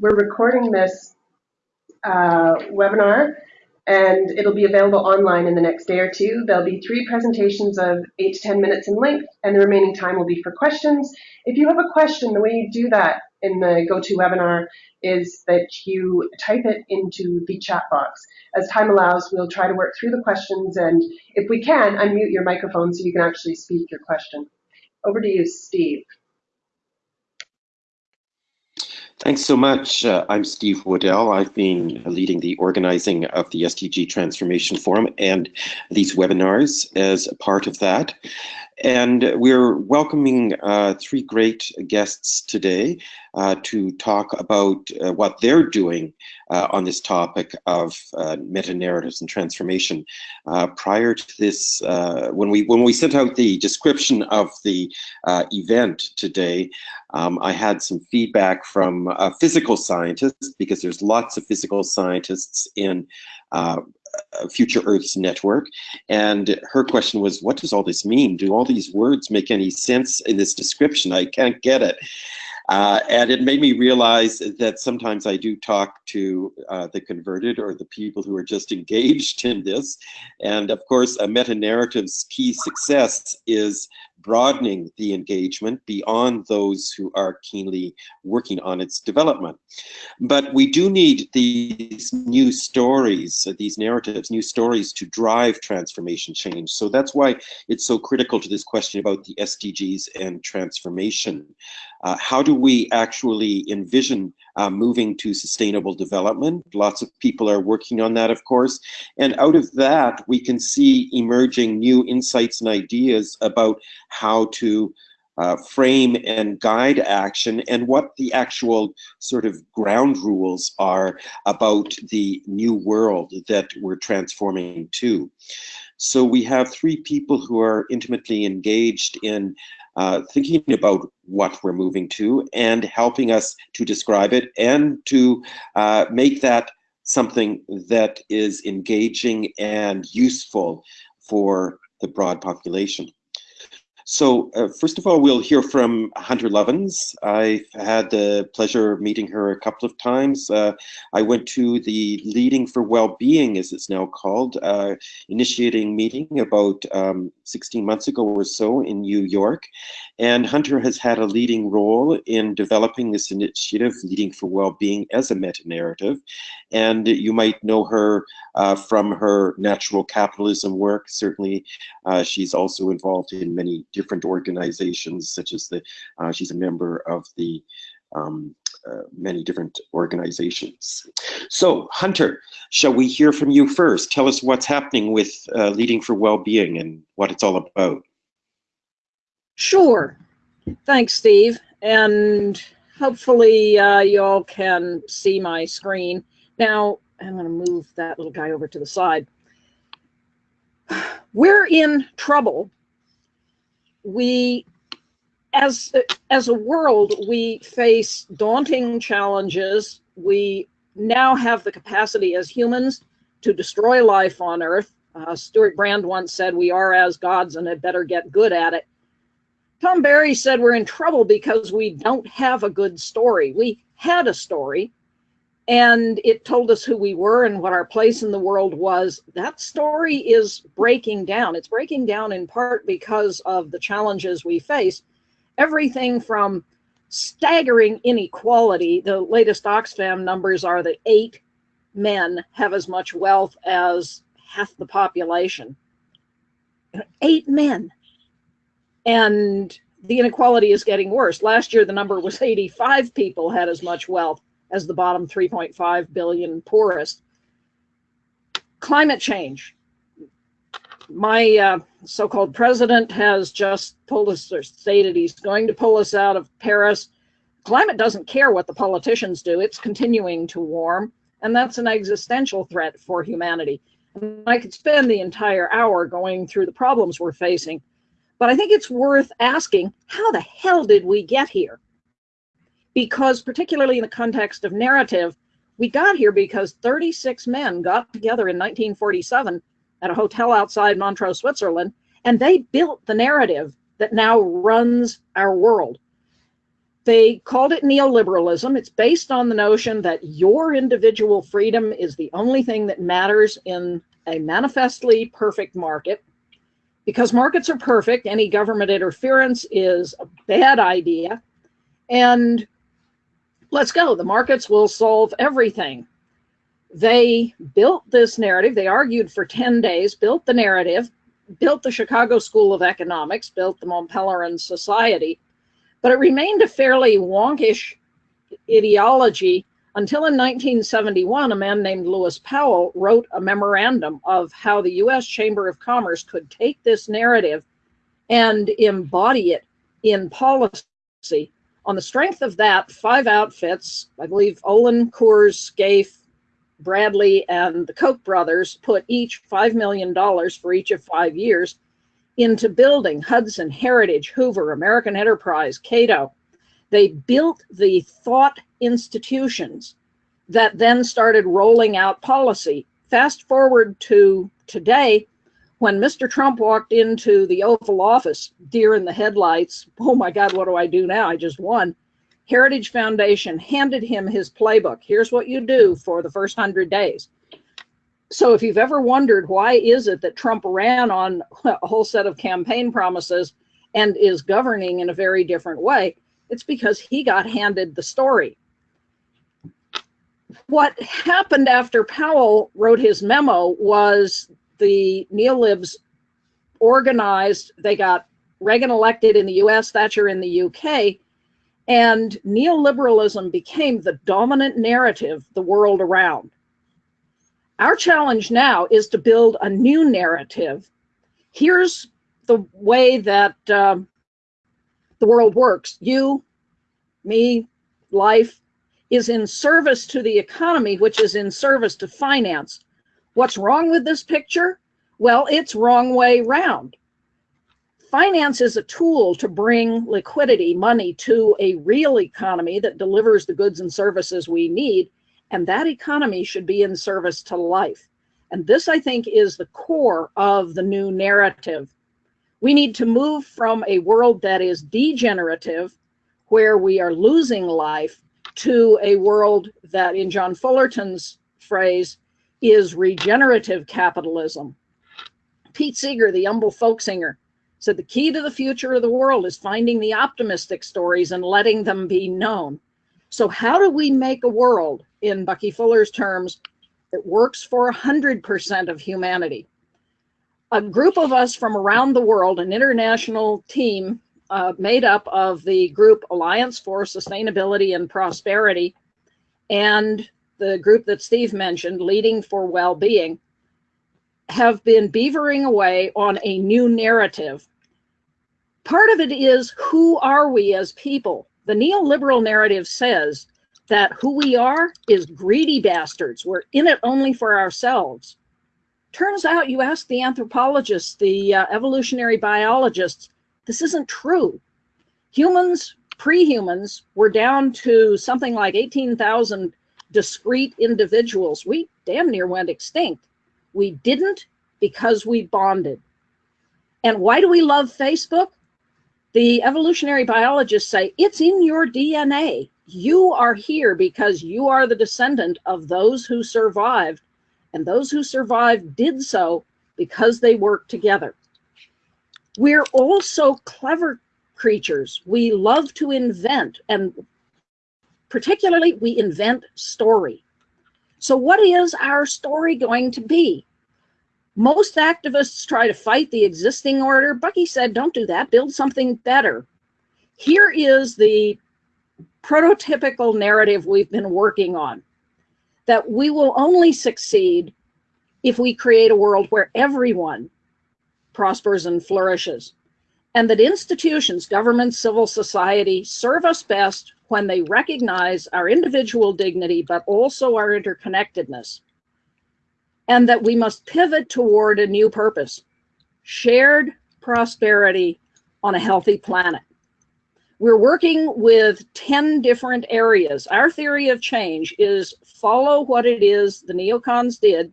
we're recording this uh, webinar and it'll be available online in the next day or two. There'll be three presentations of 8 to 10 minutes in length and the remaining time will be for questions. If you have a question, the way you do that in the GoToWebinar is that you type it into the chat box. As time allows, we'll try to work through the questions and if we can, unmute your microphone so you can actually speak your question. Over to you, Steve. Thanks so much. Uh, I'm Steve Waddell. I've been leading the organizing of the SDG Transformation Forum and these webinars as a part of that. And we're welcoming uh, three great guests today uh, to talk about uh, what they're doing uh, on this topic of uh, meta-narratives and transformation. Uh, prior to this, when we when we sent out the description of the event today, um, I had some feedback from physical scientists because there's lots of physical scientists in Future Earth's network. And her question was, what does all this mean? Do all these words make any sense in this description? I can't get it. Uh, and it made me realize that sometimes I do talk to uh, the converted or the people who are just engaged in this. And of course, a meta-narrative's key success is broadening the engagement beyond those who are keenly working on its development. But we do need these new stories, uh, these narratives, new stories to drive transformation change. So that's why it's so critical to this question about the SDGs and transformation. Uh, how do we actually envision uh, moving to sustainable development? Lots of people are working on that, of course. And out of that, we can see emerging new insights and ideas about how to uh, frame and guide action and what the actual sort of ground rules are about the new world that we're transforming to. So we have three people who are intimately engaged in uh, thinking about what we're moving to and helping us to describe it and to uh, make that something that is engaging and useful for the broad population. So uh, first of all, we'll hear from Hunter Lovins. I've had the pleasure of meeting her a couple of times. Uh, I went to the Leading for Wellbeing, as it's now called, uh, initiating meeting about um, 16 months ago or so in New York. And Hunter has had a leading role in developing this initiative, Leading for Wellbeing, as a meta-narrative. And you might know her uh, from her natural capitalism work. Certainly, uh, she's also involved in many different organizations, such as the, uh, she's a member of the um, uh, many different organizations. So Hunter, shall we hear from you first? Tell us what's happening with uh, Leading for Wellbeing and what it's all about. Sure. Thanks, Steve. And hopefully uh, y'all can see my screen. Now, I'm going to move that little guy over to the side. We're in trouble. We, as, as a world, we face daunting challenges. We now have the capacity as humans to destroy life on Earth. Uh, Stewart Brand once said, we are as gods and had better get good at it. Tom Berry said we're in trouble because we don't have a good story. We had a story, and it told us who we were and what our place in the world was. That story is breaking down. It's breaking down in part because of the challenges we face. Everything from staggering inequality. The latest Oxfam numbers are that eight men have as much wealth as half the population. Eight men. And the inequality is getting worse. Last year, the number was 85 people had as much wealth as the bottom 3.5 billion poorest. Climate change. My uh, so-called president has just pulled us or stated he's going to pull us out of Paris. Climate doesn't care what the politicians do. It's continuing to warm, and that's an existential threat for humanity. And I could spend the entire hour going through the problems we're facing, but I think it's worth asking, how the hell did we get here? Because particularly in the context of narrative, we got here because 36 men got together in 1947 at a hotel outside Montreux, Switzerland, and they built the narrative that now runs our world. They called it neoliberalism. It's based on the notion that your individual freedom is the only thing that matters in a manifestly perfect market. Because markets are perfect, any government interference is a bad idea. And let's go. The markets will solve everything. They built this narrative. They argued for 10 days, built the narrative, built the Chicago School of Economics, built the Mont Pelerin Society, but it remained a fairly wonkish ideology until in 1971, a man named Lewis Powell wrote a memorandum of how the US Chamber of Commerce could take this narrative and embody it in policy. On the strength of that, five outfits, I believe Olin, Coors, Scaife, Bradley, and the Koch brothers put each $5 million for each of five years into building Hudson, Heritage, Hoover, American Enterprise, Cato. They built the thought institutions that then started rolling out policy. Fast forward to today, when Mr. Trump walked into the Oval Office, deer in the headlights, oh my God, what do I do now? I just won. Heritage Foundation handed him his playbook. Here's what you do for the first hundred days. So if you've ever wondered why is it that Trump ran on a whole set of campaign promises and is governing in a very different way, it's because he got handed the story. What happened after Powell wrote his memo was the neolibs organized, they got Reagan elected in the US, Thatcher in the UK, and neoliberalism became the dominant narrative the world around. Our challenge now is to build a new narrative. Here's the way that um, the world works. You, me, life is in service to the economy, which is in service to finance. What's wrong with this picture? Well, it's wrong way round finance is a tool to bring liquidity, money to a real economy that delivers the goods and services we need. And that economy should be in service to life. And this, I think, is the core of the new narrative. We need to move from a world that is degenerative, where we are losing life, to a world that, in John Fullerton's phrase, is regenerative capitalism. Pete Seeger, the humble folk singer, so the key to the future of the world is finding the optimistic stories and letting them be known. So how do we make a world, in Bucky Fuller's terms, that works for 100% of humanity? A group of us from around the world, an international team uh, made up of the group Alliance for Sustainability and Prosperity and the group that Steve mentioned, Leading for Well-Being, have been beavering away on a new narrative. Part of it is who are we as people? The neoliberal narrative says that who we are is greedy bastards. We're in it only for ourselves. Turns out, you ask the anthropologists, the uh, evolutionary biologists, this isn't true. Humans, pre humans, were down to something like 18,000 discrete individuals. We damn near went extinct. We didn't because we bonded. And why do we love Facebook? The evolutionary biologists say it's in your DNA. You are here because you are the descendant of those who survived, and those who survived did so because they worked together. We're also clever creatures. We love to invent, and particularly we invent story. So what is our story going to be? Most activists try to fight the existing order. Bucky said, don't do that, build something better. Here is the prototypical narrative we've been working on, that we will only succeed if we create a world where everyone prospers and flourishes, and that institutions, government, civil society, serve us best when they recognize our individual dignity, but also our interconnectedness and that we must pivot toward a new purpose, shared prosperity on a healthy planet. We're working with 10 different areas. Our theory of change is follow what it is the neocons did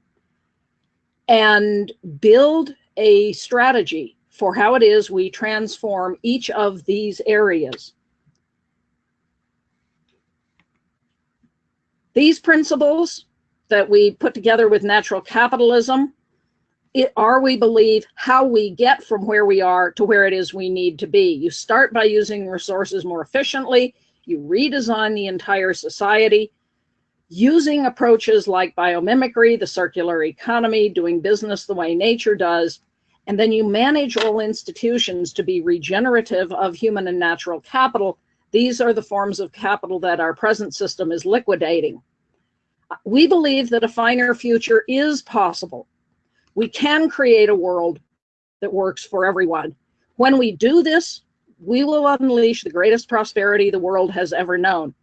and build a strategy for how it is we transform each of these areas. These principles that we put together with natural capitalism it, are, we believe, how we get from where we are to where it is we need to be. You start by using resources more efficiently, you redesign the entire society using approaches like biomimicry, the circular economy, doing business the way nature does, and then you manage all institutions to be regenerative of human and natural capital. These are the forms of capital that our present system is liquidating. We believe that a finer future is possible. We can create a world that works for everyone. When we do this, we will unleash the greatest prosperity the world has ever known.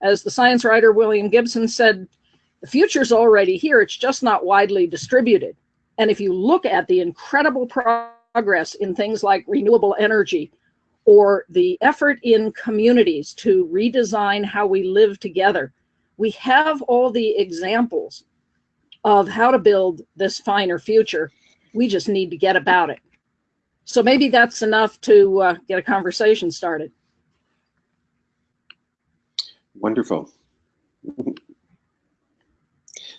As the science writer William Gibson said, the future's already here, it's just not widely distributed. And if you look at the incredible progress in things like renewable energy or the effort in communities to redesign how we live together, we have all the examples of how to build this finer future. We just need to get about it. So maybe that's enough to uh, get a conversation started. Wonderful.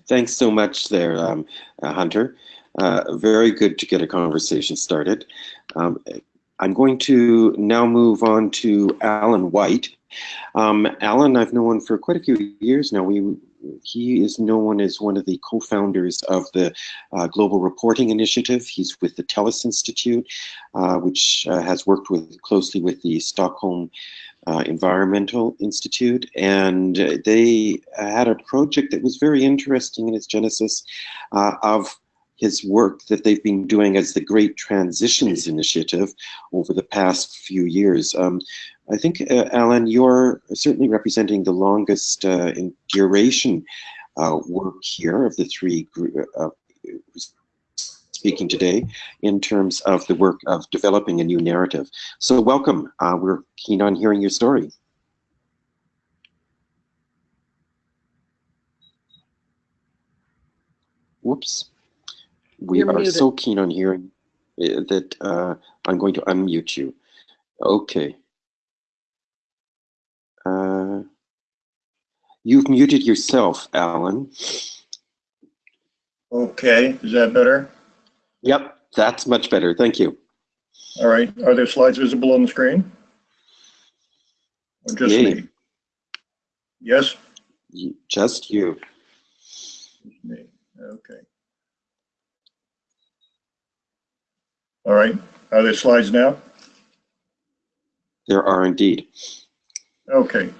Thanks so much there, um, uh, Hunter. Uh, very good to get a conversation started. Um, I'm going to now move on to Alan White. Um, Alan, I've known for quite a few years now. We he is known as one of the co-founders of the uh, Global Reporting Initiative. He's with the Tellus Institute, uh, which uh, has worked with closely with the Stockholm uh, Environmental Institute, and they had a project that was very interesting in its genesis uh, of his work that they've been doing as the Great Transitions Initiative over the past few years. Um, I think, uh, Alan, you're certainly representing the longest uh, in duration uh, work here of the three uh, speaking today in terms of the work of developing a new narrative. So welcome. Uh, we're keen on hearing your story. Whoops. We You're are muted. so keen on hearing uh, that uh, I'm going to unmute you. Okay. Uh, you've muted yourself, Alan. Okay, is that better? Yep, that's much better. Thank you. All right, are there slides visible on the screen? Or just Yay. me? Yes? Just you. Just Me, okay. All right, are there slides now? There are indeed. Okay.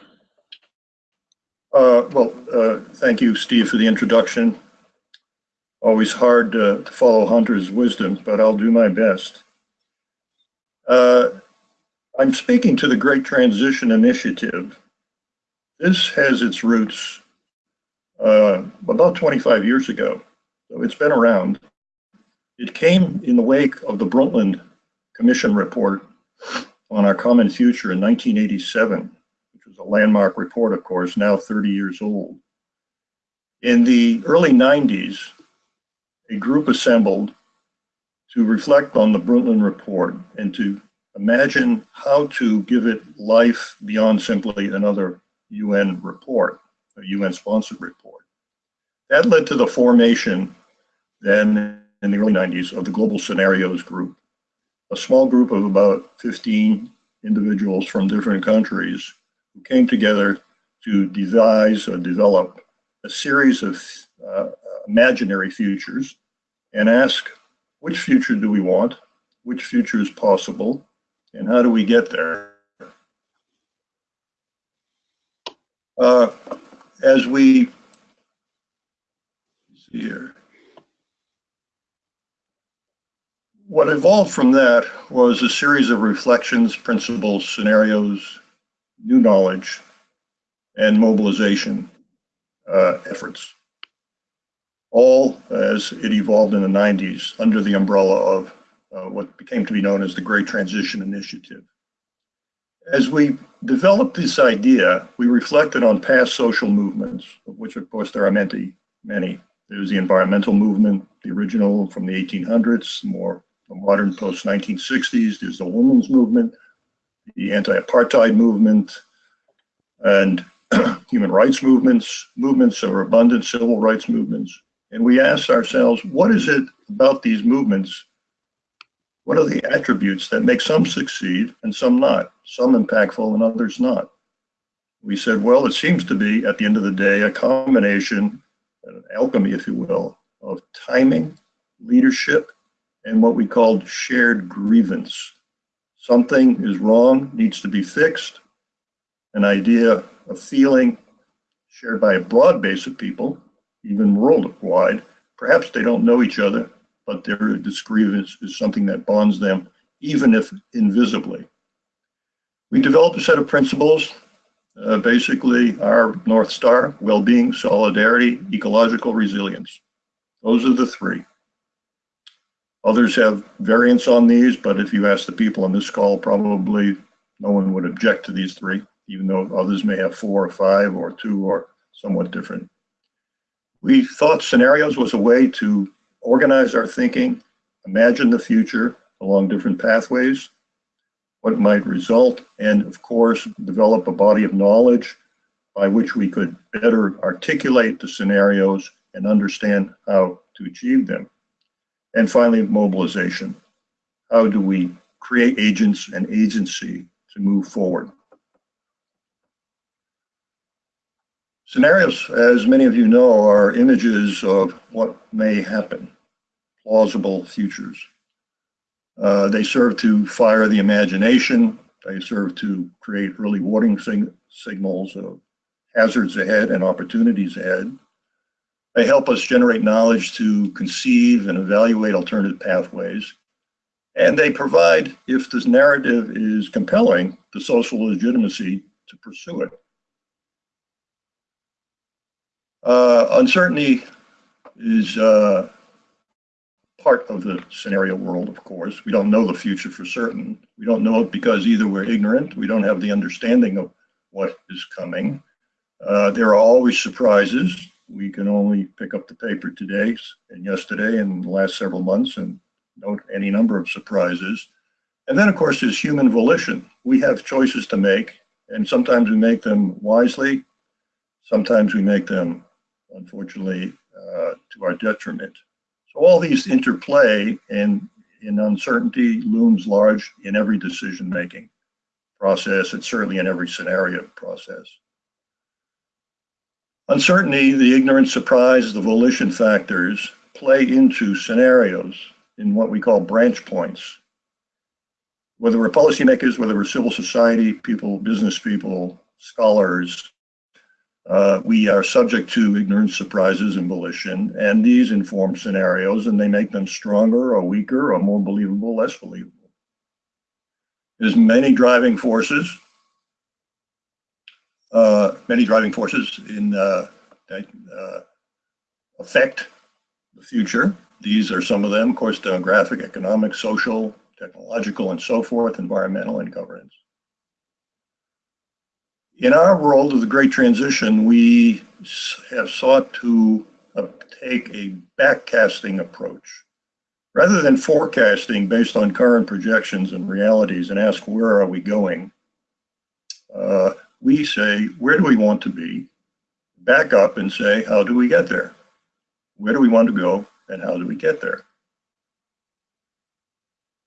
Uh, Well, uh, thank you, Steve, for the introduction. Always hard to to follow Hunter's wisdom, but I'll do my best. Uh, I'm speaking to the Great Transition Initiative. This has its roots uh, about 25 years ago, so it's been around. It came in the wake of the Brundtland Commission report on our common future in 1987 which was a landmark report, of course, now 30 years old. In the early 90s, a group assembled to reflect on the Brundtland report and to imagine how to give it life beyond simply another UN report, a UN sponsored report. That led to the formation then in the early 90s of the Global Scenarios Group, a small group of about 15 individuals from different countries who came together to devise or develop a series of uh, imaginary futures and ask which future do we want, which future is possible, and how do we get there? Uh, as we see here, what evolved from that was a series of reflections, principles, scenarios, new knowledge, and mobilization uh, efforts. All as it evolved in the 90s under the umbrella of uh, what became to be known as the Great Transition Initiative. As we developed this idea, we reflected on past social movements, of which, of course, there are many. many. There's the environmental movement, the original from the 1800s, more modern post 1960s. There's the women's movement, the anti-apartheid movement, and human rights movements, movements of abundant civil rights movements. And we asked ourselves, what is it about these movements? What are the attributes that make some succeed and some not, some impactful and others not? We said, well, it seems to be, at the end of the day, a combination, an alchemy, if you will, of timing, leadership, and what we called shared grievance. Something is wrong, needs to be fixed. An idea, a feeling shared by a broad base of people, even worldwide. Perhaps they don't know each other, but their grievance is something that bonds them, even if invisibly. We developed a set of principles, uh, basically our North Star, well-being, solidarity, ecological resilience. Those are the three. Others have variants on these, but if you ask the people on this call, probably no one would object to these three, even though others may have four or five or two or somewhat different. We thought scenarios was a way to organize our thinking, imagine the future along different pathways, what might result, and of course, develop a body of knowledge by which we could better articulate the scenarios and understand how to achieve them. And finally, mobilization. How do we create agents and agency to move forward? Scenarios, as many of you know, are images of what may happen, plausible futures. Uh, they serve to fire the imagination. They serve to create early warning sig signals of hazards ahead and opportunities ahead. They help us generate knowledge to conceive and evaluate alternative pathways. And they provide, if this narrative is compelling, the social legitimacy to pursue it. Uh, uncertainty is uh, part of the scenario world, of course. We don't know the future for certain. We don't know it because either we're ignorant, we don't have the understanding of what is coming. Uh, there are always surprises. We can only pick up the paper today and yesterday and the last several months and note any number of surprises. And then, of course, there's human volition. We have choices to make, and sometimes we make them wisely, sometimes we make them unfortunately, uh, to our detriment. So all these interplay and in uncertainty looms large in every decision-making process and certainly in every scenario process. Uncertainty, the ignorance, surprise, the volition factors play into scenarios in what we call branch points. Whether we're policymakers, whether we're civil society people, business people, scholars, uh, we are subject to ignorance, surprises, and volition, and these inform scenarios and they make them stronger or weaker or more believable, less believable. There's many driving forces, many driving forces in uh, that uh, affect the future. These are some of them, of course, demographic, economic, social, technological, and so forth, environmental, and governance in our world of the Great Transition, we have sought to uh, take a backcasting approach. Rather than forecasting based on current projections and realities and ask where are we going, uh, we say where do we want to be, back up and say how do we get there? Where do we want to go and how do we get there?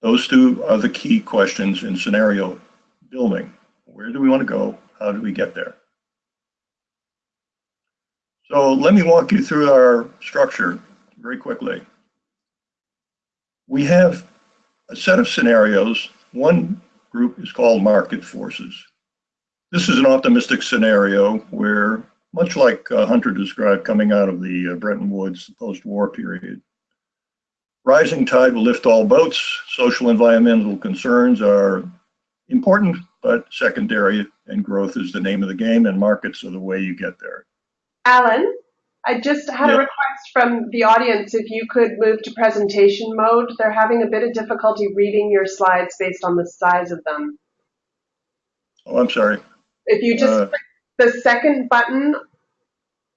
Those two are the key questions in scenario building. Where do we want to go how do we get there? So let me walk you through our structure very quickly. We have a set of scenarios. One group is called market forces. This is an optimistic scenario where, much like uh, Hunter described coming out of the uh, Bretton Woods post-war period, rising tide will lift all boats. Social environmental concerns are important, but secondary and growth is the name of the game and markets are the way you get there. Alan, I just had yeah. a request from the audience if you could move to presentation mode. They're having a bit of difficulty reading your slides based on the size of them. Oh, I'm sorry. If you just uh, the second button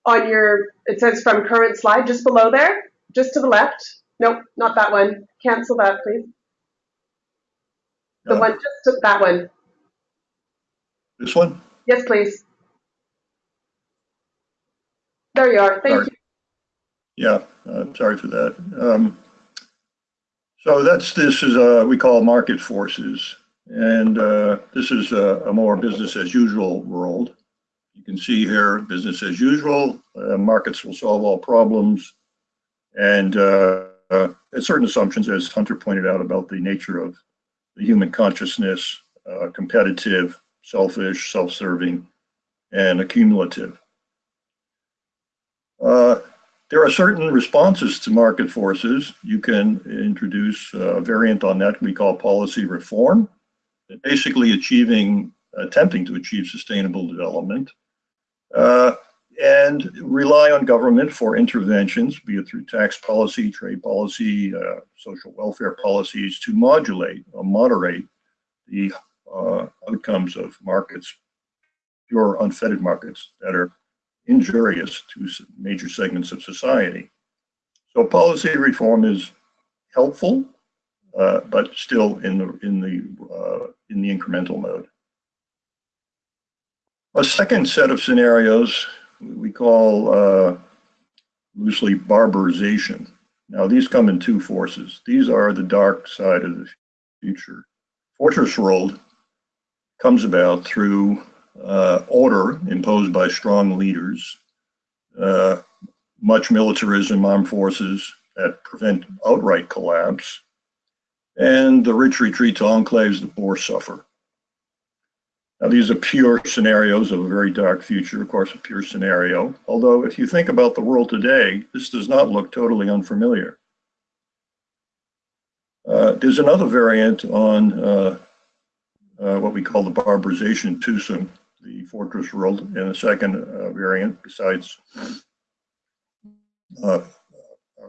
on your, it says from current slide, just below there, just to the left. Nope, not that one. Cancel that, please. The one, just that one. This one? Yes, please. There you are. Thank Sorry. you. Yeah, uh, sorry for that. Um, so that's this is uh, we call market forces, and uh, this is a, a more business as usual world. You can see here, business as usual. Uh, markets will solve all problems, and uh, uh, certain assumptions, as Hunter pointed out, about the nature of the human consciousness, uh, competitive, selfish, self-serving, and accumulative. Uh, there are certain responses to market forces. You can introduce a variant on that we call policy reform, basically achieving, attempting to achieve sustainable development, uh, and rely on government for interventions, be it through tax policy, trade policy, uh, social welfare policies, to modulate or moderate the uh, outcomes of markets, pure unfettered markets that are injurious to major segments of society. So policy reform is helpful, uh, but still in the in the uh, in the incremental mode. A second set of scenarios we call uh, loosely barbarization. Now these come in two forces. These are the dark side of the future. Fortress world comes about through uh, order imposed by strong leaders, uh, much militarism, armed forces that prevent outright collapse, and the rich retreat to enclaves the poor suffer. Now, these are pure scenarios of a very dark future, of course, a pure scenario. Although, if you think about the world today, this does not look totally unfamiliar. Uh, there's another variant on uh, uh, what we call the barbarization twosome the Fortress world, and a second uh, variant besides uh,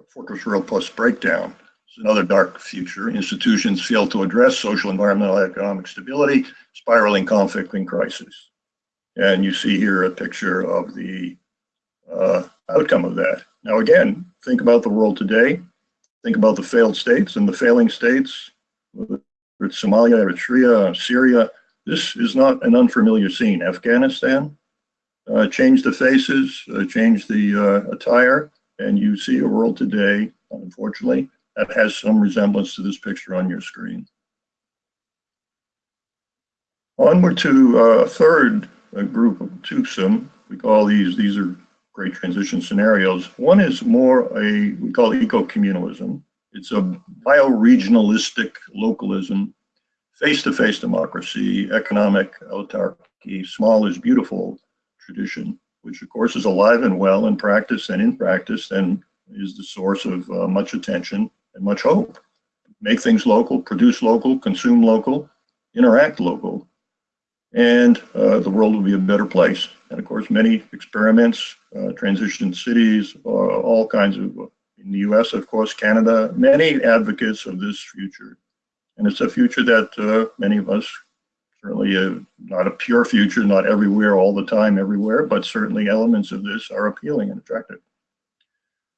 Fortress world plus breakdown. It's another dark future. Institutions fail to address social, environmental, economic stability, spiraling conflict and crisis. And you see here a picture of the uh, outcome of that. Now, again, think about the world today. Think about the failed states and the failing states, whether it's Somalia, Eritrea, Syria, this is not an unfamiliar scene. Afghanistan uh, changed the faces, uh, changed the uh, attire, and you see a world today, unfortunately, that has some resemblance to this picture on your screen. Onward to uh, a third uh, group of twosome. We call these, these are great transition scenarios. One is more a, we call eco-communalism. It's a bioregionalistic localism face-to-face democracy, economic autarky, small is beautiful tradition, which of course is alive and well in practice and in practice and is the source of uh, much attention and much hope. Make things local, produce local, consume local, interact local, and uh, the world will be a better place. And of course, many experiments, uh, transition cities, uh, all kinds of, in the US, of course, Canada, many advocates of this future and it's a future that uh, many of us certainly uh, not a pure future, not everywhere, all the time, everywhere, but certainly elements of this are appealing and attractive.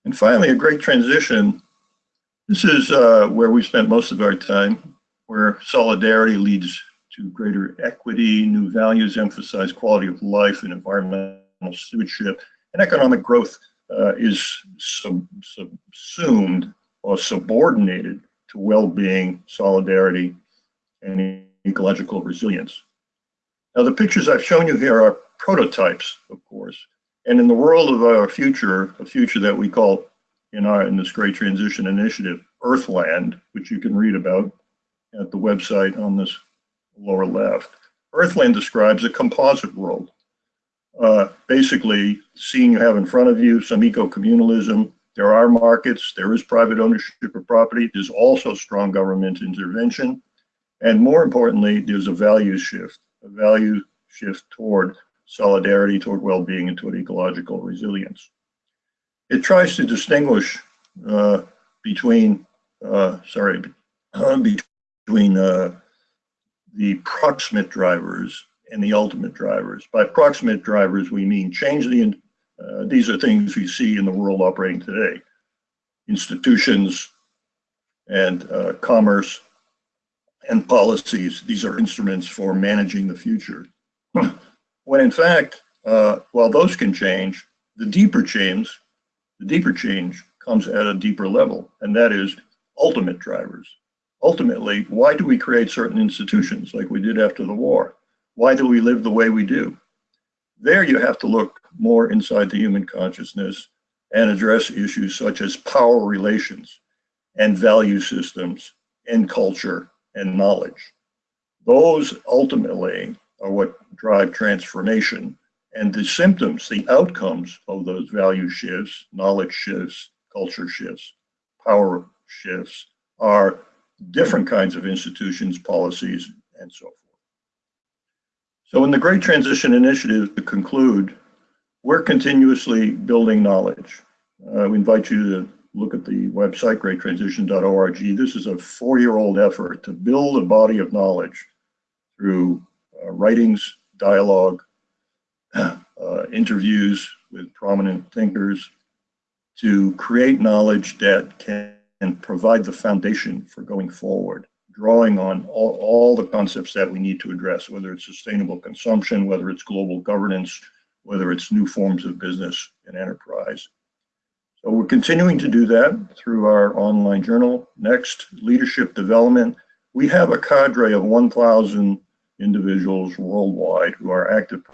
And finally, a great transition. This is uh, where we spent most of our time, where solidarity leads to greater equity, new values emphasize quality of life and environmental stewardship, and economic growth uh, is sub subsumed or subordinated to well-being, solidarity, and ecological resilience. Now, the pictures I've shown you here are prototypes, of course. And in the world of our future, a future that we call in our in this Great Transition Initiative, Earthland, which you can read about at the website on this lower left. Earthland describes a composite world. Uh, basically, seeing you have in front of you some eco-communalism, there are markets, there is private ownership of property, there's also strong government intervention, and more importantly, there's a value shift, a value shift toward solidarity, toward well-being, and toward ecological resilience. It tries to distinguish uh, between, uh, sorry, uh, between uh, the proximate drivers and the ultimate drivers. By proximate drivers, we mean change the uh, these are things we see in the world operating today. Institutions and uh, commerce and policies, these are instruments for managing the future. when in fact, uh, while those can change, The deeper change, the deeper change comes at a deeper level, and that is ultimate drivers. Ultimately, why do we create certain institutions like we did after the war? Why do we live the way we do? There you have to look more inside the human consciousness and address issues such as power relations and value systems and culture and knowledge. Those ultimately are what drive transformation and the symptoms, the outcomes of those value shifts, knowledge shifts, culture shifts, power shifts are different kinds of institutions, policies, and so forth. So in the Great Transition Initiative, to conclude, we're continuously building knowledge. Uh, we invite you to look at the website, greattransition.org. This is a four-year-old effort to build a body of knowledge through uh, writings, dialogue, uh, interviews with prominent thinkers to create knowledge that can provide the foundation for going forward, drawing on all, all the concepts that we need to address, whether it's sustainable consumption, whether it's global governance, whether it's new forms of business and enterprise. So we're continuing to do that through our online journal. Next, leadership development. We have a cadre of 1,000 individuals worldwide who are active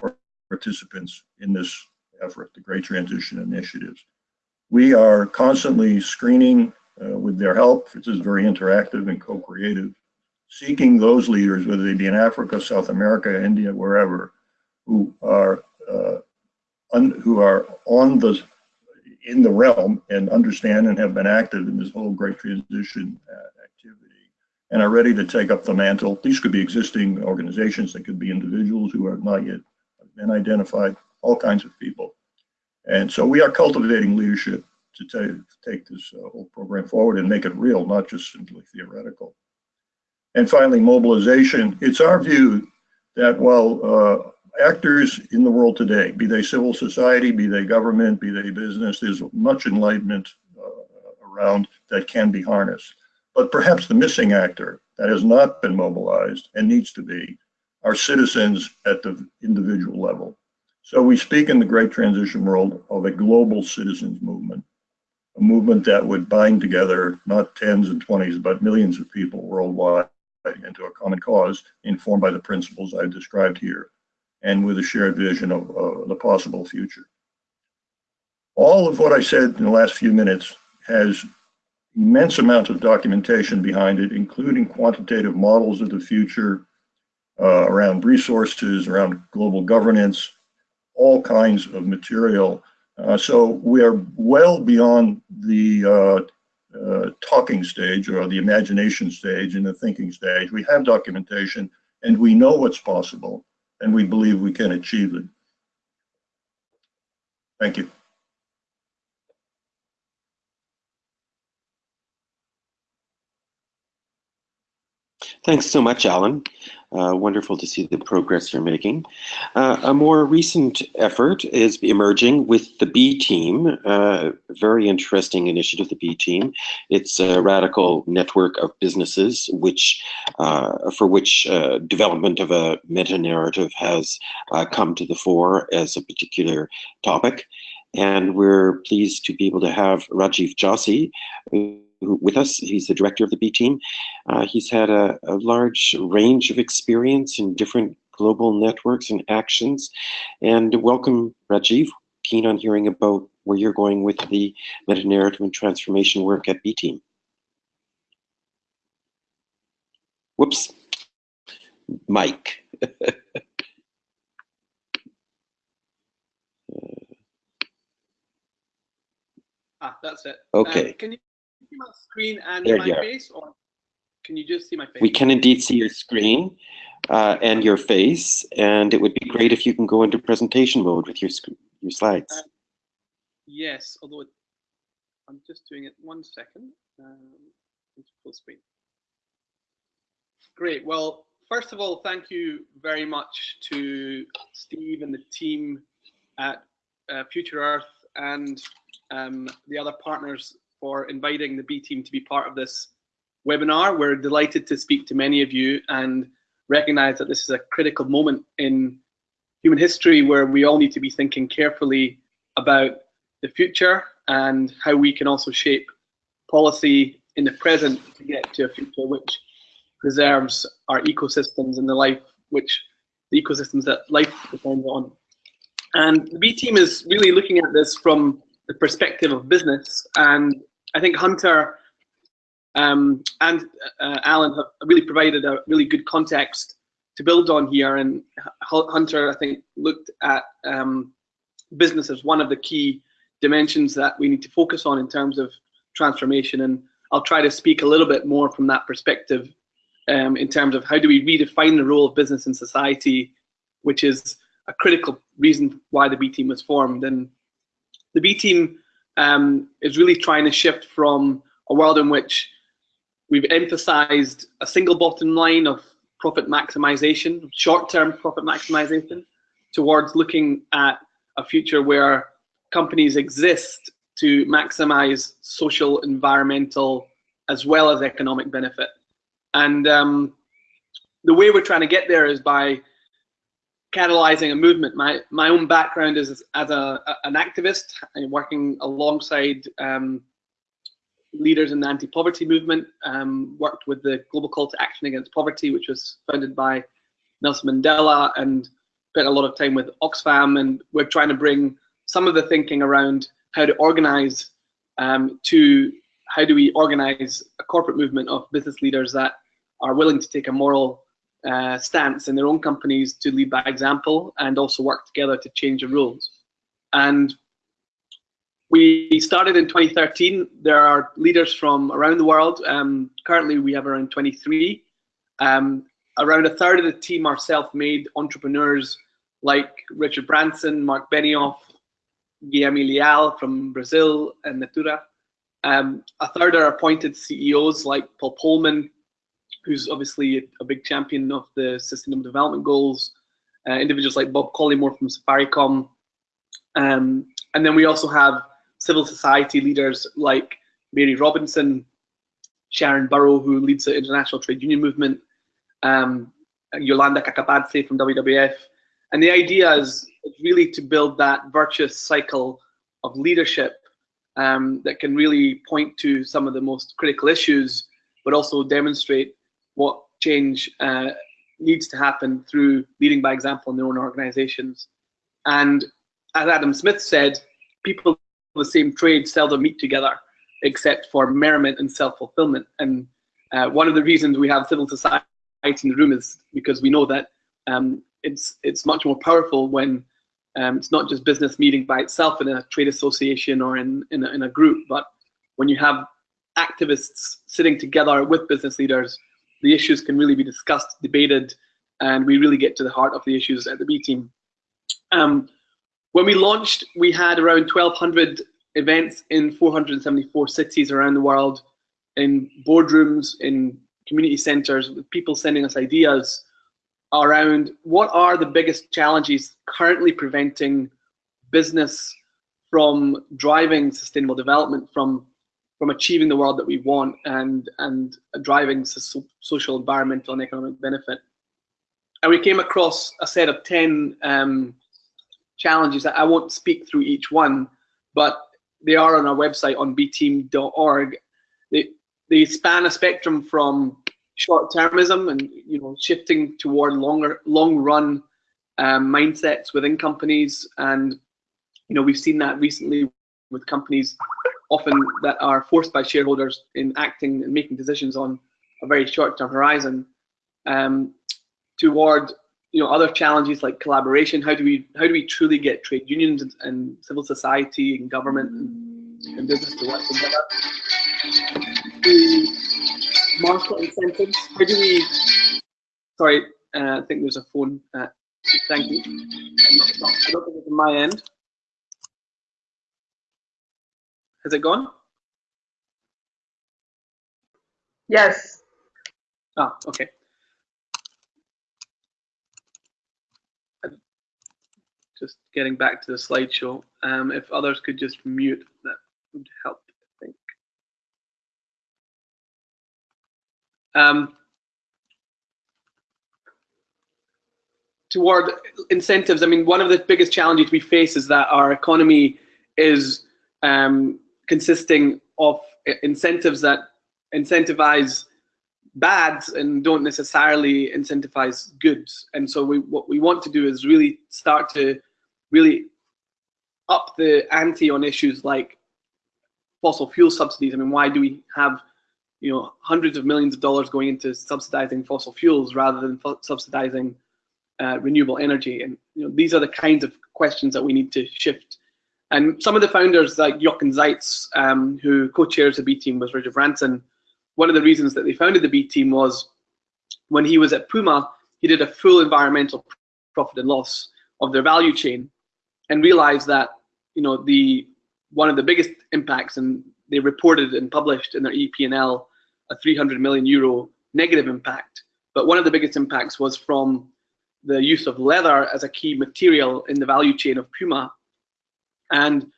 participants in this effort, the Great Transition Initiatives. We are constantly screening uh, with their help. This is very interactive and co-creative, seeking those leaders, whether they be in Africa, South America, India, wherever, who are uh, who are on the in the realm and understand and have been active in this whole great transition uh, activity and are ready to take up the mantle. These could be existing organizations, they could be individuals who have not yet been identified, all kinds of people. And so we are cultivating leadership to take, take this uh, whole program forward and make it real, not just simply theoretical. And finally, mobilization. It's our view that while uh, actors in the world today, be they civil society, be they government, be they business, there's much enlightenment uh, around that can be harnessed. But perhaps the missing actor that has not been mobilized and needs to be are citizens at the individual level. So we speak in the great transition world of a global citizens movement, a movement that would bind together not tens and twenties, but millions of people worldwide into a common cause informed by the principles I've described here and with a shared vision of uh, the possible future. All of what I said in the last few minutes has immense amounts of documentation behind it, including quantitative models of the future uh, around resources, around global governance, all kinds of material. Uh, so we are well beyond the uh, uh talking stage or the imagination stage and the thinking stage. We have documentation and we know what's possible and we believe we can achieve it. Thank you. Thanks so much, Alan. Uh, wonderful to see the progress you're making. Uh, a more recent effort is emerging with the B Team, uh, very interesting initiative, the B Team. It's a radical network of businesses which, uh, for which uh, development of a meta-narrative has come to the fore as a particular topic. And we're pleased to be able to have Rajiv Joshi, with us. He's the director of the B team. Uh, he's had a, a, large range of experience in different global networks and actions. And welcome, Rajiv. Keen on hearing about where you're going with the meta narrative and transformation work at B team. Whoops, Mike. ah, that's it. Okay. Um, can you see my screen and there my face, or can you just see my face? We can indeed see your screen uh, and your face, and it would be great if you can go into presentation mode with your your slides. Uh, yes, although it, I'm just doing it one second. Um, full screen. Great. Well, first of all, thank you very much to Steve and the team at uh, Future Earth and um, the other partners for inviting the B team to be part of this webinar. We're delighted to speak to many of you and recognize that this is a critical moment in human history where we all need to be thinking carefully about the future and how we can also shape policy in the present to get to a future which preserves our ecosystems and the life which the ecosystems that life depends on. And the B team is really looking at this from the perspective of business. And I think Hunter um, and uh, Alan have really provided a really good context to build on here. And Hunter, I think, looked at um, business as one of the key dimensions that we need to focus on in terms of transformation. And I'll try to speak a little bit more from that perspective um, in terms of how do we redefine the role of business in society, which is a critical reason why the B team was formed. And the B team um, is really trying to shift from a world in which we've emphasized a single bottom line of profit maximization, short-term profit maximization, towards looking at a future where companies exist to maximize social, environmental, as well as economic benefit. And um, the way we're trying to get there is by catalyzing a movement. My my own background is as, a, a, an activist, and working alongside um, leaders in the anti-poverty movement. Um, worked with the Global Call to Action Against Poverty, which was founded by Nelson Mandela, and spent a lot of time with Oxfam. And we're trying to bring some of the thinking around how to organize um, to how do we organize a corporate movement of business leaders that are willing to take a moral uh, stance in their own companies to lead by example and also work together to change the rules. And we started in 2013. There are leaders from around the world. Um, currently, we have around 23. Um, around a third of the team are self-made entrepreneurs like Richard Branson, Mark Benioff, Guilherme Leal from Brazil, and Natura. Um, a third are appointed CEOs like Paul Polman, who's obviously a big champion of the Sustainable Development Goals. Uh, individuals like Bob Collymore from Safaricom. Um, and then we also have civil society leaders like Mary Robinson, Sharon Burrow, who leads the International Trade Union Movement, um, Yolanda Kakabadse from WWF. And the idea is really to build that virtuous cycle of leadership um, that can really point to some of the most critical issues, but also demonstrate what change uh, needs to happen through leading by example in their own organizations. And as Adam Smith said, people of the same trade seldom meet together except for merriment and self-fulfillment. And uh, one of the reasons we have civil society in the room is because we know that um, it's it's much more powerful when um, it's not just business meeting by itself in a trade association or in in a, in a group, but when you have activists sitting together with business leaders the issues can really be discussed, debated, and we really get to the heart of the issues at the B team. Um, when we launched, we had around 1,200 events in 474 cities around the world, in boardrooms, in community centers, with people sending us ideas around what are the biggest challenges currently preventing business from driving sustainable development, from from achieving the world that we want and and driving so social, environmental, and economic benefit. And we came across a set of ten um, challenges. I won't speak through each one, but they are on our website on bteam.org. They they span a spectrum from short-termism and you know shifting toward longer long-run um, mindsets within companies, and you know we've seen that recently with companies often that are forced by shareholders in acting and making decisions on a very short-term horizon um, toward you know other challenges like collaboration. How do we how do we truly get trade unions and, and civil society and government and, and, business to work together? The market incentives. How do we sorry uh, i think there's a phone uh, thank you. Not, not, i don't think it's on my end has it gone? Yes. Ah, okay. Just getting back to the slideshow. Um, if others could just mute, that would help, I think. Um, toward incentives, I mean, one of the biggest challenges we face is that our economy is um, consisting of incentives that incentivize bads and don't necessarily incentivize goods. And so we, what we want to do is really start to really up the ante on issues like fossil fuel subsidies. I mean, why do we have you know hundreds of millions of dollars going into subsidizing fossil fuels rather than subsidizing uh, renewable energy? And you know, these are the kinds of questions that we need to shift. And some of the founders, like Jochen Zeitz, um, who co-chairs the B team with Richard Branson, one of the reasons that they founded the B team was when he was at Puma, he did a full environmental profit and loss of their value chain, and realized that you know the one of the biggest impacts, and they reported and published in their EP&L a 300 million euro negative impact. But one of the biggest impacts was from the use of leather as a key material in the value chain of Puma. And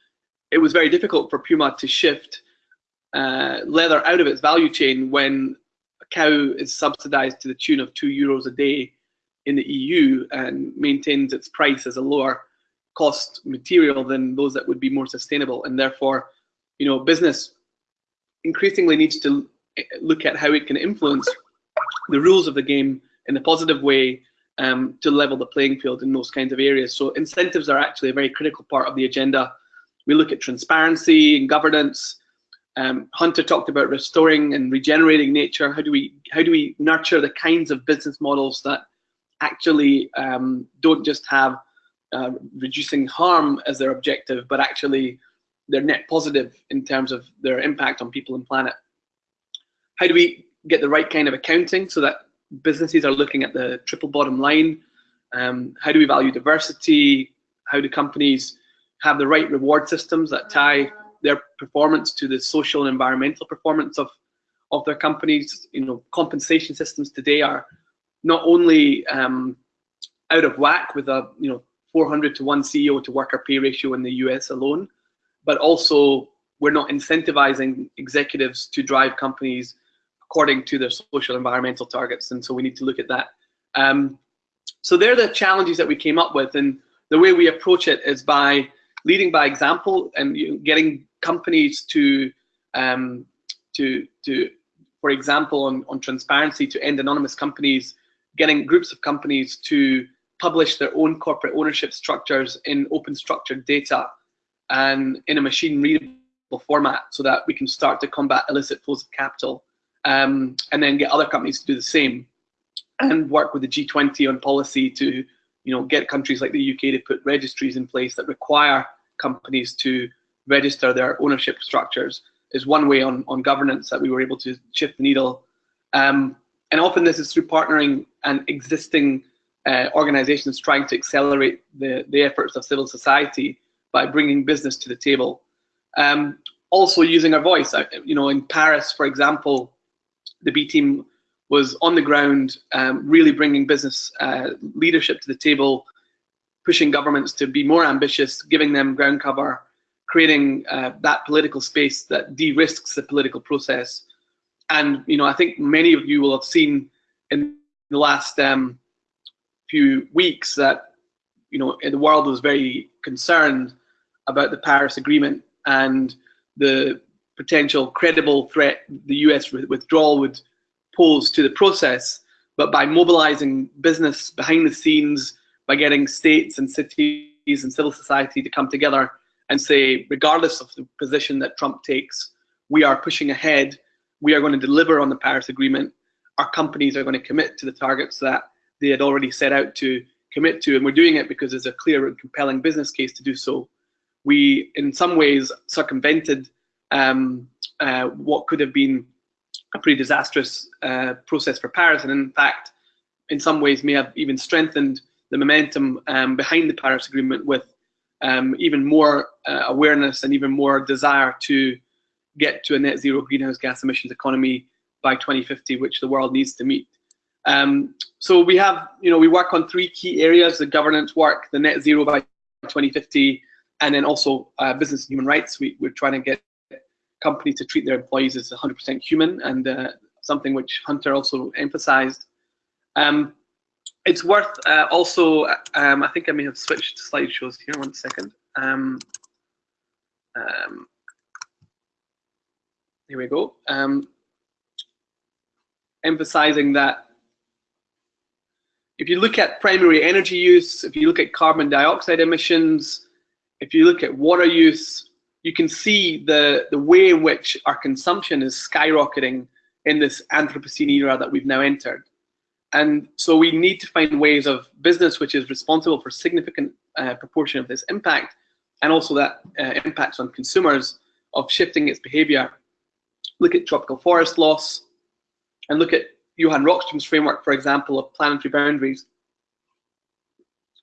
it was very difficult for Puma to shift uh, leather out of its value chain when a cow is subsidized to the tune of two euros a day in the EU and maintains its price as a lower cost material than those that would be more sustainable. And therefore, you know, business increasingly needs to look at how it can influence the rules of the game in a positive way um, to level the playing field in those kinds of areas. So incentives are actually a very critical part of the agenda. We look at transparency and governance. Um, Hunter talked about restoring and regenerating nature. How do we how do we nurture the kinds of business models that actually um, don't just have uh, reducing harm as their objective, but actually they're net positive in terms of their impact on people and planet. How do we get the right kind of accounting so that businesses are looking at the triple bottom line? Um, how do we value diversity? How do companies have the right reward systems that tie their performance to the social and environmental performance of of their companies? You know, compensation systems today are not only um, out of whack with a you know 400 to 1 CEO to worker pay ratio in the US alone, but also we're not incentivizing executives to drive companies according to their social environmental targets. And so we need to look at that. Um, so they're the challenges that we came up with. And the way we approach it is by leading by example and getting companies to, um, to, to, for example, on, on transparency to end anonymous companies, getting groups of companies to publish their own corporate ownership structures in open structured data and in a machine readable format so that we can start to combat illicit flows of capital um, and then get other companies to do the same and work with the G20 on policy to you know get countries like the UK to put registries in place that require companies to register their ownership structures is one way on, on governance that we were able to shift the needle. Um, and often this is through partnering and existing uh, organizations trying to accelerate the, the efforts of civil society by bringing business to the table. Um, also using our voice, you know, in Paris, for example, the B team was on the ground, um, really bringing business uh, leadership to the table, pushing governments to be more ambitious, giving them ground cover, creating uh, that political space that de-risks the political process. And you know, I think many of you will have seen in the last um, few weeks that you know the world was very concerned about the Paris Agreement and the potential credible threat the US withdrawal would pose to the process. But by mobilizing business behind the scenes, by getting states and cities and civil society to come together and say, regardless of the position that Trump takes, we are pushing ahead. We are going to deliver on the Paris Agreement. Our companies are going to commit to the targets that they had already set out to commit to, and we're doing it because there's a clear and compelling business case to do so. We, in some ways, circumvented um, uh, what could have been a pretty disastrous uh, process for Paris, and in fact, in some ways, may have even strengthened the momentum um, behind the Paris Agreement with um, even more uh, awareness and even more desire to get to a net zero greenhouse gas emissions economy by 2050, which the world needs to meet. Um, so we have, you know, we work on three key areas, the governance work, the net zero by 2050, and then also uh, business and human rights. We, we're trying to get companies to treat their employees as 100% human and uh, something which Hunter also emphasized. Um, it's worth uh, also, um, I think I may have switched slideshows here, one second. Um, um, here we go. Um, emphasizing that if you look at primary energy use, if you look at carbon dioxide emissions, if you look at water use, you can see the, the way in which our consumption is skyrocketing in this Anthropocene era that we've now entered. And so we need to find ways of business which is responsible for significant uh, proportion of this impact and also that uh, impacts on consumers of shifting its behavior. Look at tropical forest loss and look at Johan Rockström's framework, for example, of planetary boundaries.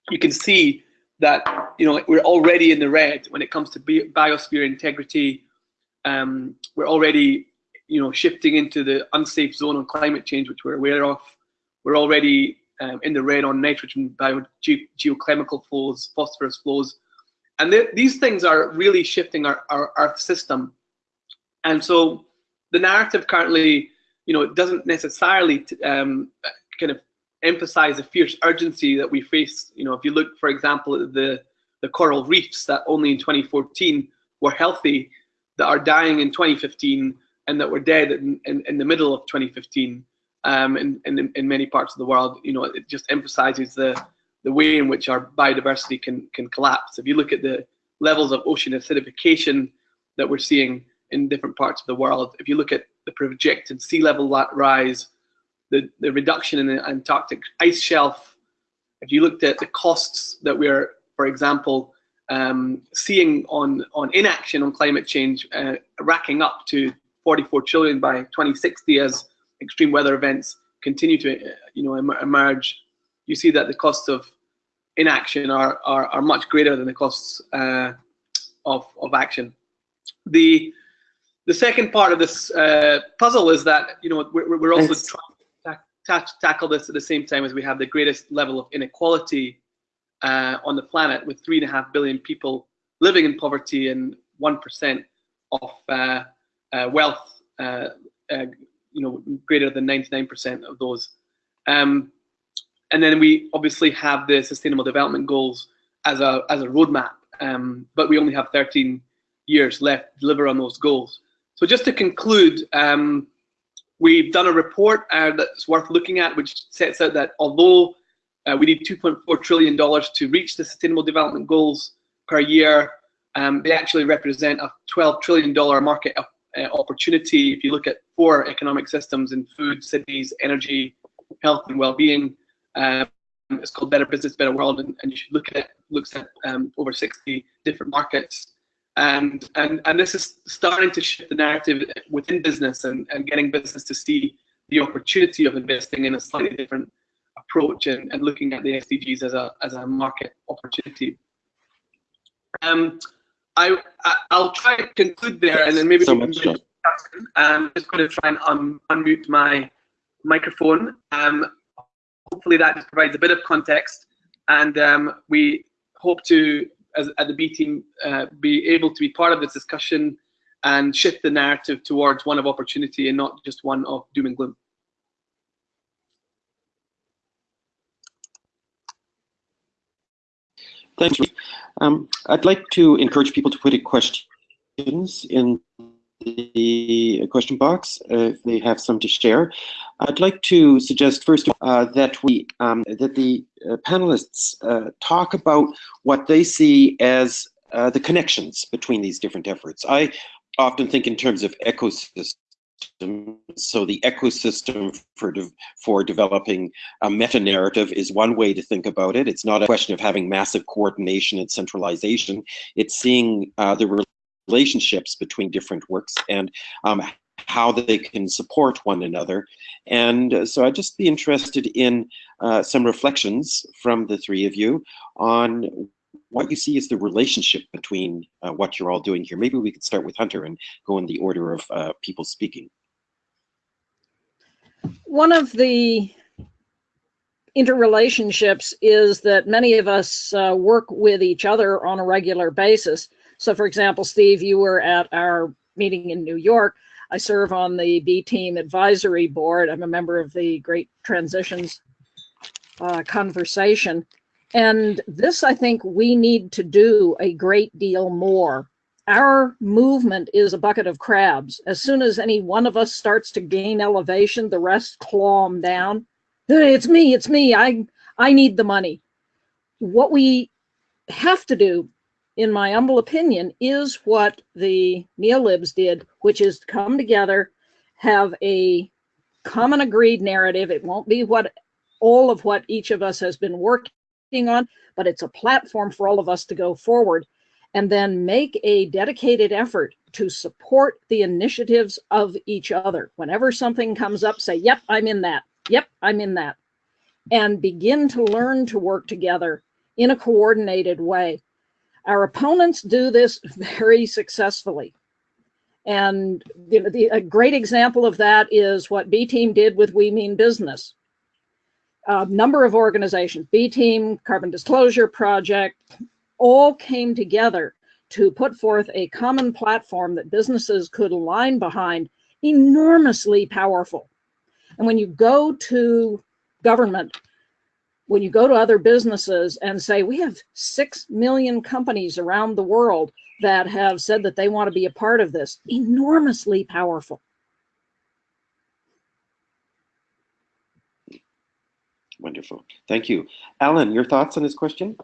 You can see that you know we're already in the red when it comes to biosphere integrity. Um, we're already you know shifting into the unsafe zone on climate change, which we're aware of. We're already um, in the red on nitrogen bio ge geochemical flows, phosphorus flows, and th these things are really shifting our, our system. And so the narrative currently, you know, it doesn't necessarily um, kind of emphasize the fierce urgency that we face. You know, if you look, for example, at the the coral reefs that only in 2014 were healthy, that are dying in 2015, and that were dead in, in, in the middle of 2015 um, in, in, in many parts of the world. You know, it just emphasizes the the way in which our biodiversity can can collapse. If you look at the levels of ocean acidification that we're seeing in different parts of the world, if you look at the projected sea level rise, the, the reduction in the Antarctic ice shelf, if you looked at the costs that we're, for example, um, seeing on, on inaction on climate change uh, racking up to 44 trillion by 2060 as extreme weather events continue to uh, you know emerge, you see that the costs of inaction are, are, are much greater than the costs uh, of, of action. The, the second part of this uh, puzzle is that you know we're, we're also Thanks. trying tackle this at the same time as we have the greatest level of inequality uh, on the planet, with three and a half billion people living in poverty and one percent of uh, uh, wealth, uh, you know, greater than 99% of those. Um, and then we obviously have the Sustainable Development Goals as a as a roadmap, um, but we only have 13 years left to deliver on those goals. So just to conclude, um, we've done a report uh, that's worth looking at, which sets out that although uh, we need 2.4 trillion dollars to reach the Sustainable Development Goals per year, um, they actually represent a 12 trillion dollar market uh, opportunity. If you look at four economic systems in food, cities, energy, health, and well-being. Um, it's called Better Business, Better World, and, and you should look at it. Looks at um, over 60 different markets, and and and this is starting to shift the narrative within business and, and getting business to see the opportunity of investing in a slightly different approach and, and looking at the SDGs as a as a market opportunity. Um, I, I will try to conclude there, and then maybe so much, I'm just going to try and un unmute my microphone. Um, hopefully that just provides a bit of context, and um, we hope to, as at the B team, uh, be able to be part of this discussion and shift the narrative towards one of opportunity and not just one of doom and gloom. Thanks. Um, I'd like to encourage people to put in questions in the question box uh, if they have some to share. I'd like to suggest first uh, that we um, that the uh, panelists uh, talk about what they see as uh, the connections between these different efforts. I often think in terms of ecosystems. So the ecosystem for de for developing a meta narrative is one way to think about it. It's not a question of having massive coordination and centralization. It's seeing uh, the relationships between different works and um, how they can support one another. And uh, so I'd just be interested in uh, some reflections from the three of you on what you see as the relationship between uh, what you're all doing here. Maybe we could start with Hunter and go in the order of uh, people speaking. One of the interrelationships is that many of us uh, work with each other on a regular basis. So for example, Steve, you were at our meeting in New York. I serve on the B Team Advisory Board. I'm a member of the Great Transitions uh, conversation. And this, I think, we need to do a great deal more. Our movement is a bucket of crabs. As soon as any one of us starts to gain elevation, the rest claw them down. It's me, it's me. I I need the money. What we have to do, in my humble opinion, is what the neolibs did, which is come together, have a common agreed narrative. It won't be what all of what each of us has been working on, but it's a platform for all of us to go forward and then make a dedicated effort to support the initiatives of each other. Whenever something comes up, say, yep, I'm in that. Yep, I'm in that. And begin to learn to work together in a coordinated way. Our opponents do this very successfully. And you know, the, a great example of that is what B Team did with We Mean Business. A number of organizations, B Team, Carbon Disclosure Project, all came together to put forth a common platform that businesses could align behind, enormously powerful. And when you go to government, when you go to other businesses and say, we have 6 million companies around the world that have said that they want to be a part of this, enormously powerful. Wonderful. Thank you. Alan, your thoughts on this question?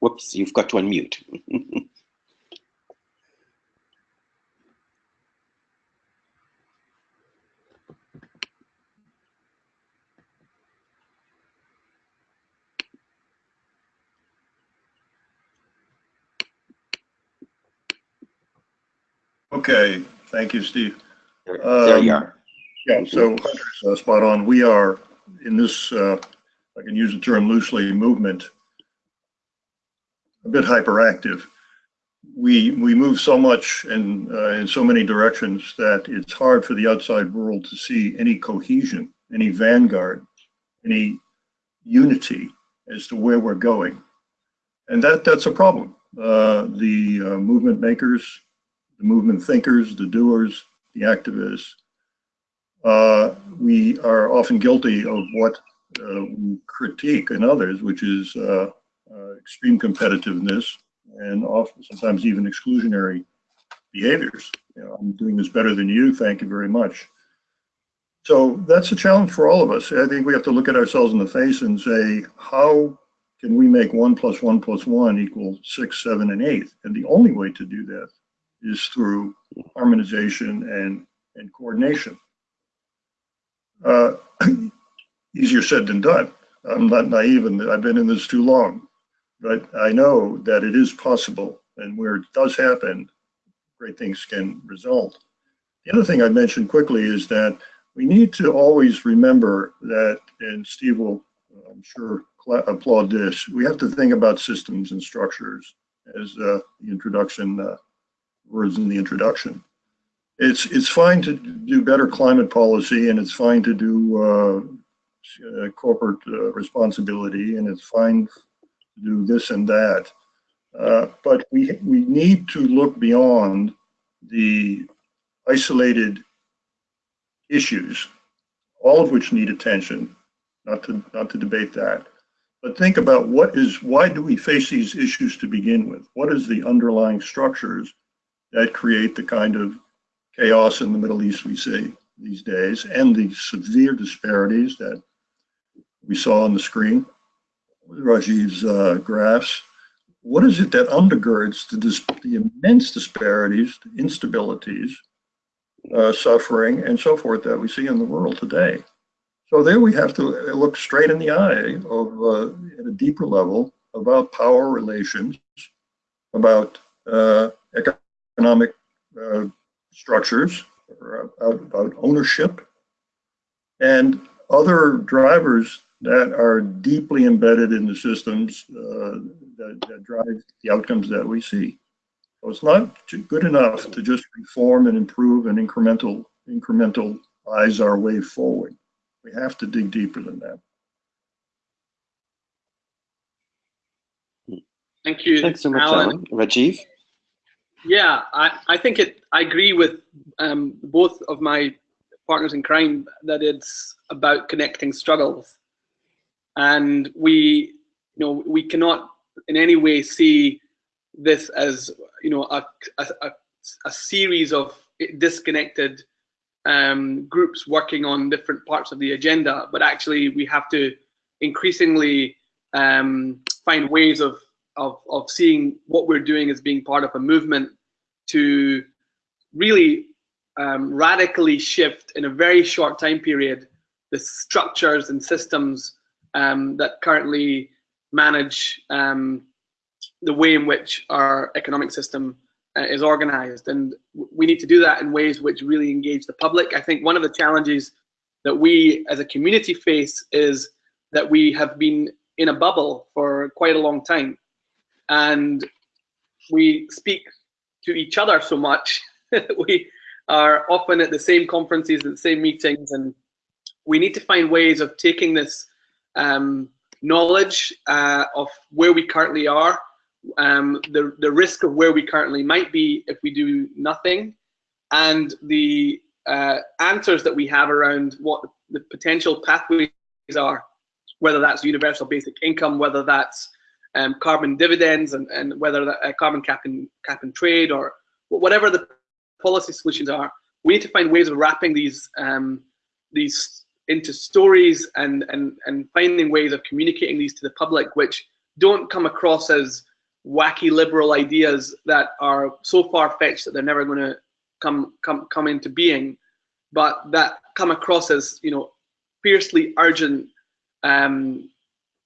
Whoops, you've got to unmute. Okay, thank you, Steve. There, there you Um, are. Yeah, so Hunter's uh, spot on. We are in this, uh, I can use the term loosely, movement, a bit hyperactive. We, we move so much and uh, in so many directions that it's hard for the outside world to see any cohesion, any vanguard, any unity as to where we're going. And that, that's a problem. Uh, the uh, movement makers, the movement thinkers, the doers, the activists, uh, we are often guilty of what uh, we critique in others, which is uh, uh, extreme competitiveness and often sometimes even exclusionary behaviors. You know, I'm doing this better than you. Thank you very much. So that's a challenge for all of us. I think we have to look at ourselves in the face and say, how can we make one plus one plus one equal six, seven, and eight? And the only way to do that is through harmonization and, and coordination. Uh, easier said than done. I'm not naive and I've been in this too long, but I know that it is possible and where it does happen, great things can result. The other thing I mentioned quickly is that we need to always remember that, and Steve will, I'm sure, applaud this, we have to think about systems and structures as uh, the introduction, uh, words in the introduction it's it's fine to do better climate policy and it's fine to do uh, uh, corporate uh, responsibility and it's fine to do this and that. Uh, but we we need to look beyond the isolated issues, all of which need attention. Not to not to debate that, but think about what is why do we face these issues to begin with? What is the underlying structures that create the kind of chaos in the Middle East we see these days and the severe disparities that we saw on the screen, Rajiv's uh, graphs. What is it that undergirds the, the immense disparities, the instabilities, uh, suffering, and so forth that we see in the world today? So there we have to look straight in the eye of, uh, at a deeper level, about power relations, about uh, economic uh, structures, about, about ownership, and other drivers that are deeply embedded in the systems uh, that, that, drive the outcomes that we see. So it's not good enough to just reform and improve and incremental incrementalize our way forward. We have to dig deeper than that. Thank you. Thanks so much, Alan. Alan. Rajiv? Yeah, I, I think it. I agree with um, both of my partners in crime that it's about connecting struggles, and we, you know, we cannot in any way see this as you know a a, a, series of disconnected um, groups working on different parts of the agenda, but actually we have to increasingly um, find ways of, of, of seeing what we're doing as being part of a movement to really um, radically shift in a very short time period the structures and systems um, that currently manage um, the way in which our economic system uh, is organized. And we need to do that in ways which really engage the public. I think one of the challenges that we as a community face is that we have been in a bubble for quite a long time. And we speak to each other so much. we are often at the same conferences, at the same meetings, and we need to find ways of taking this um, knowledge uh, of where we currently are, um, the, the risk of where we currently might be if we do nothing, and the uh, answers that we have around what the potential pathways are, whether that's universal basic income, whether that's um, carbon dividends, and, and whether that uh, carbon cap and, cap and trade, or whatever the policy solutions are, we need to find ways of wrapping these um, these into stories and, and, and finding ways of communicating these to the public, which don't come across as wacky liberal ideas that are so far fetched that they're never going to come come come into being, but that come across as you know fiercely urgent um,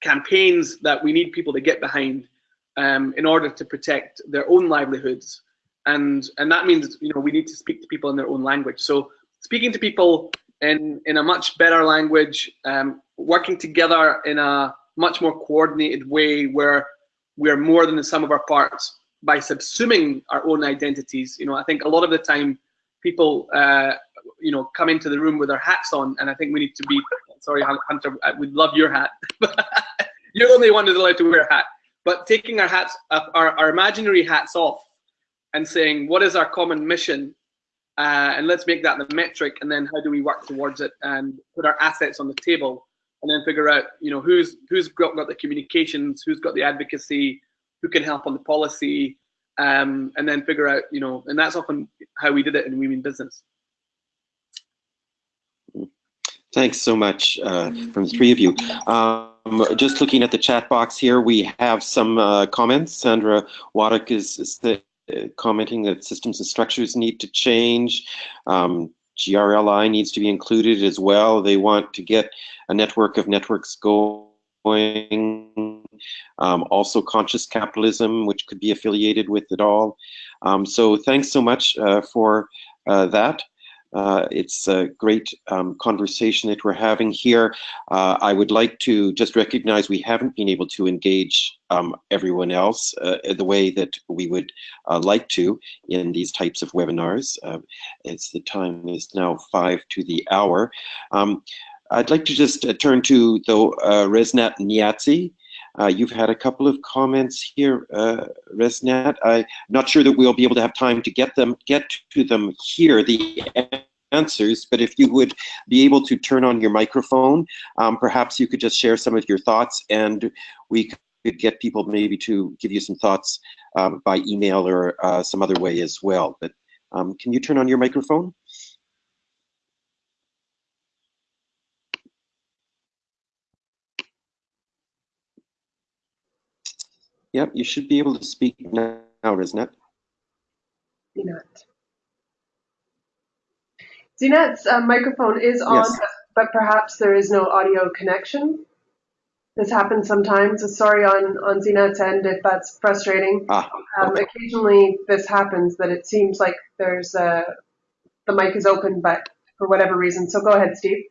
campaigns that we need people to get behind um, in order to protect their own livelihoods, and and that means you know we need to speak to people in their own language. So speaking to people in in a much better language, um, working together in a much more coordinated way where we are more than the sum of our parts by subsuming our own identities. You know, I think a lot of the time people, uh, you know, come into the room with their hats on, and I think we need to be. Sorry, Hunter, we'd love your hat. You're the only one who's allowed to wear a hat. But taking our hats, our, our imaginary hats off, and saying, what is our common mission? Uh, and let's make that the metric, and then how do we work towards it and put our assets on the table and then figure out you know who's who's got, got the communications who's got the advocacy who can help on the policy um, and then figure out you know and that's often how we did it in We Mean Business thanks so much uh, from the three of you um, just looking at the chat box here we have some uh, comments sandra waddock is, is the, uh, commenting that systems and structures need to change um, GRLI needs to be included as well. They want to get a network of networks going. Um, also conscious capitalism, which could be affiliated with it all. Um, so thanks so much uh, for uh, that. Uh, it's a great um, conversation that we're having here. Uh, I would like to just recognize we haven't been able to engage um, everyone else uh, the way that we would uh, like to in these types of webinars. Uh, it's the time is now five to the hour. Um, I'd like to just uh, turn to the Resnat Niazi. Uh, you've had a couple of comments here, uh, Resnat. I'm not sure that we'll be able to have time to get them, get to them here, the answers, but if you would be able to turn on your microphone, um, perhaps you could just share some of your thoughts and we could get people maybe to give you some thoughts um, by email or uh, some other way as well. But um, can you turn on your microphone? Yep, you should be able to speak now, Resnet. Zinat. Zinat's uh, microphone is on, Yes. but perhaps there is no audio connection. This happens sometimes. So sorry on, on Zinat's end if that's frustrating. Ah, Um, okay. occasionally this happens that it seems like there's uh, the mic is open, but for whatever reason. So go ahead, Steve.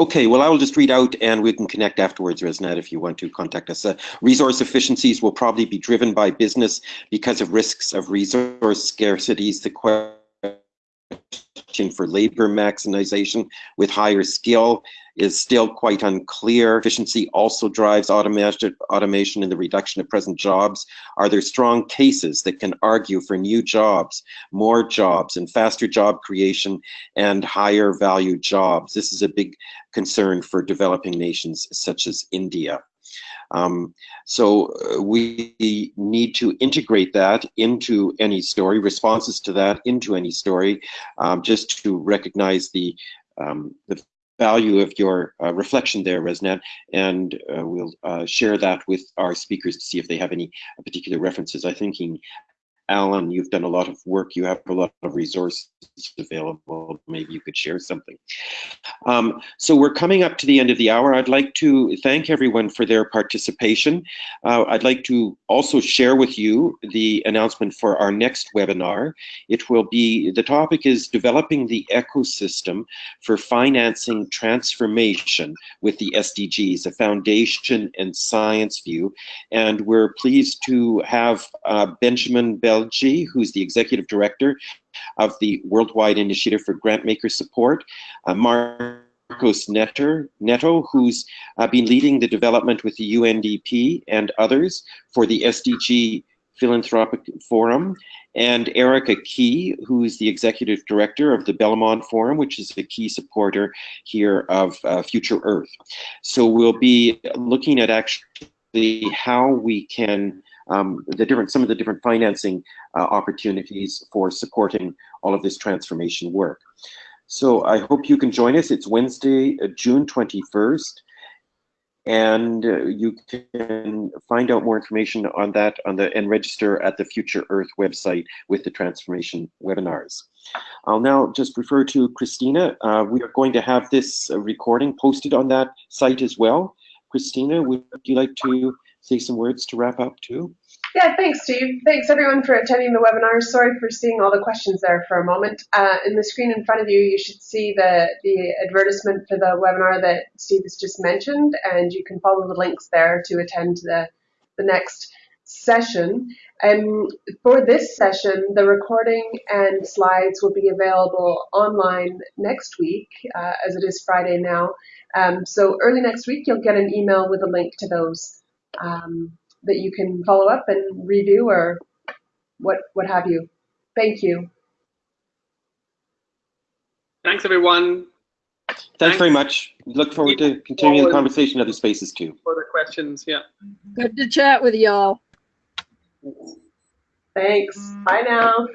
Okay, well, I will just read out and we can connect afterwards, Resnet, if you want to contact us. Uh, resource efficiencies will probably be driven by business because of risks of resource scarcities. The question for labor maximization with higher skill is still quite unclear. Efficiency also drives automation, automation and the reduction of present jobs. Are there strong cases that can argue for new jobs, more jobs, and faster job creation and higher value jobs? This is a big concern for developing nations such as India. Um, so uh, we need to integrate that into any story, responses to that into any story, um, just to recognize the um, the value of your uh, reflection there, Resnet, and uh, we'll uh, share that with our speakers to see if they have any particular references. I'm thinking Alan, you've done a lot of work, you have a lot of resources available, maybe you could share something. Um, so we're coming up to the end of the hour. I'd like to thank everyone for their participation. Uh, I'd like to also share with you the announcement for our next webinar. It will be, the topic is developing the ecosystem for financing transformation with the SDGs, a foundation and science view. And we're pleased to have uh, Benjamin Bell Bellegy, who's the executive director of the Worldwide Initiative for Grantmaker Support, uh, Marcos Netter, Neto, who's uh, been leading the development with the UNDP and others for the SDG Philanthropic Forum, and Erica Key, who's the executive director of the Belmont Forum, which is a key supporter here of uh, Future Earth. So we'll be looking at actually how we can um, the different, some of the different financing uh, opportunities for supporting all of this transformation work. So I hope you can join us. It's Wednesday, uh, June 21st. And uh, you can find out more information on that on the and register at the Future Earth website with the transformation webinars. I'll now just refer to Christina. Uh, we are going to have this uh, recording posted on that site as well. Christina, would you like to say some words to wrap up too? Yeah, thanks, Steve. Thanks everyone for attending the webinar. Sorry for seeing all the questions there for a moment. Uh, in the screen in front of you, you should see the, the advertisement for the webinar that Steve has just mentioned, and you can follow the links there to attend the, the next session. Um, for this session, the recording and slides will be available online next week, uh, as it is Friday now. Um, so early next week, you'll get an email with a link to those. Um, that you can follow up and review or what what have you. Thank you. Thanks, everyone. Thanks, Thanks. very much. Look forward to continuing the conversation in other spaces too. Further questions, yeah. Good to chat with y'all. Thanks. Bye now.